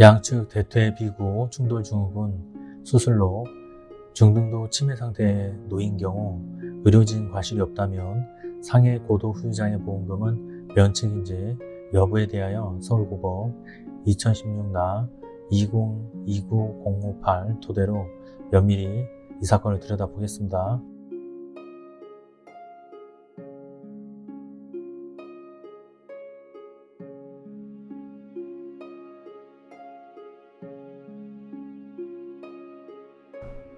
양측 대퇴 비구 충돌 증후군 수술로 중등도 치매 상태에 놓인 경우 의료진 과실이 없다면 상해 고도 후유장애 보험금은 면책인지 여부에 대하여 서울고법 2016나 2029-058 토대로 면밀히 이 사건을 들여다보겠습니다.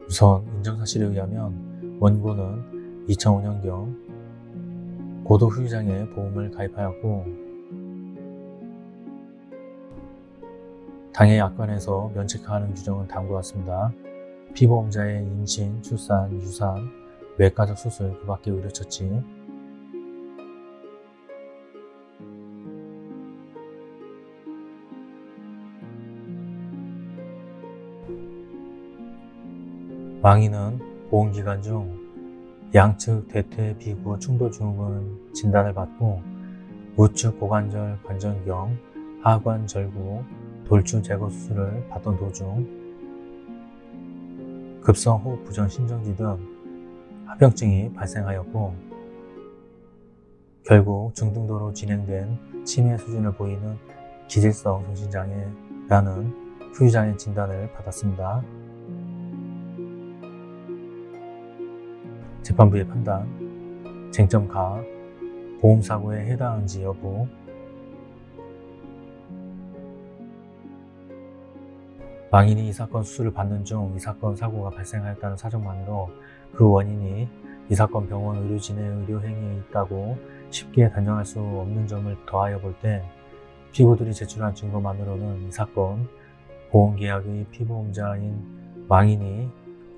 우선 인정사실에 의하면 원고는 2005년경 고도 후유장애 보험을 가입하였고 당해 약관에서 면책하는 규정은 다음과 같습니다. 피보험자의 임신, 출산, 유산, 외과적 수술 그 밖의 의료처치 망인은 보험기간 중 양측 대퇴 비구 충돌 증후군 진단을 받고 우측 고관절 관절경 하관 절구 돌출 제거 수술을 받던 도중 급성 호흡 부전 심정지 등 합병증이 발생하였고 결국 중등도로 진행된 치매 수준을 보이는 기질성 정신장애라는 후유장애 진단을 받았습니다. 재판부의 판단, 쟁점 가, 보험사고에 해당하는지 여부, 망인이 이 사건 수술을 받는 중 이 사건 사고가 발생하였다는 사정만으로 그 원인이 이 사건 병원 의료진의 의료행위에 있다고 쉽게 단정할 수 없는 점을 더하여 볼 때 피고들이 제출한 증거만으로는 이 사건 보험계약의 피보험자인 망인이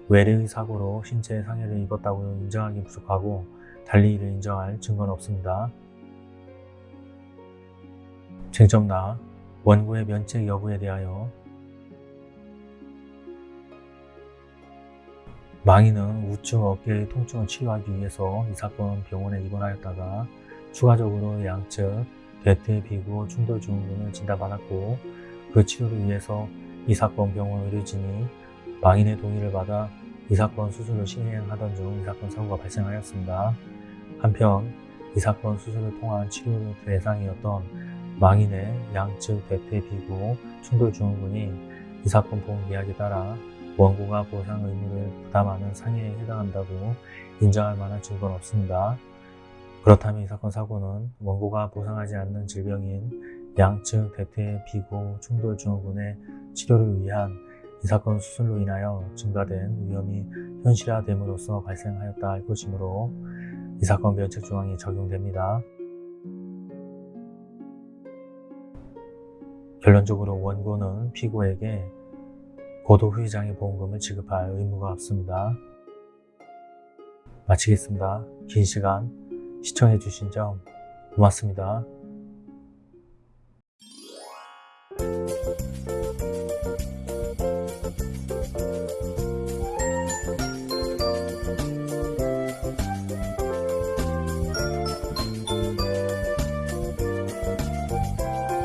외래의 사고로 신체에 상해를 입었다고 인정하기 부족하고 달리 이를 인정할 증거는 없습니다. 쟁점 나 원고의 면책 여부에 대하여 망인은 우측 어깨의 통증을 치료하기 위해서 이 사건 병원에 입원하였다가 추가적으로 양측 대퇴 비구 충돌 증후군을 진단받았고 그 치료를 위해서 이 사건 병원 의료진이 망인의 동의를 받아 이 사건 수술을 시행하던 중 이 사건 사고가 발생하였습니다. 한편 이 사건 수술을 통한 치료 대상이었던 망인의 양측 대퇴 비구 충돌 증후군이 이 사건 보험 계약에 따라 원고가 보상 의무를 부담하는 상해에 해당한다고 인정할 만한 증거는 없습니다. 그렇다면 이 사건 사고는 원고가 보상하지 않는 질병인 양측 대퇴 비구 충돌 증후군의 치료를 위한 이 사건 수술로 인하여 증가된 위험이 현실화됨으로써 발생하였다 할 것이므로 이 사건 면책 조항이 적용됩니다. 결론적으로 원고는 피고에게 고도 후유장애 보험금을 지급할 의무가 없습니다. 마치겠습니다. 긴 시간 시청해 주신 점 고맙습니다.